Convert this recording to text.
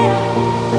Bye.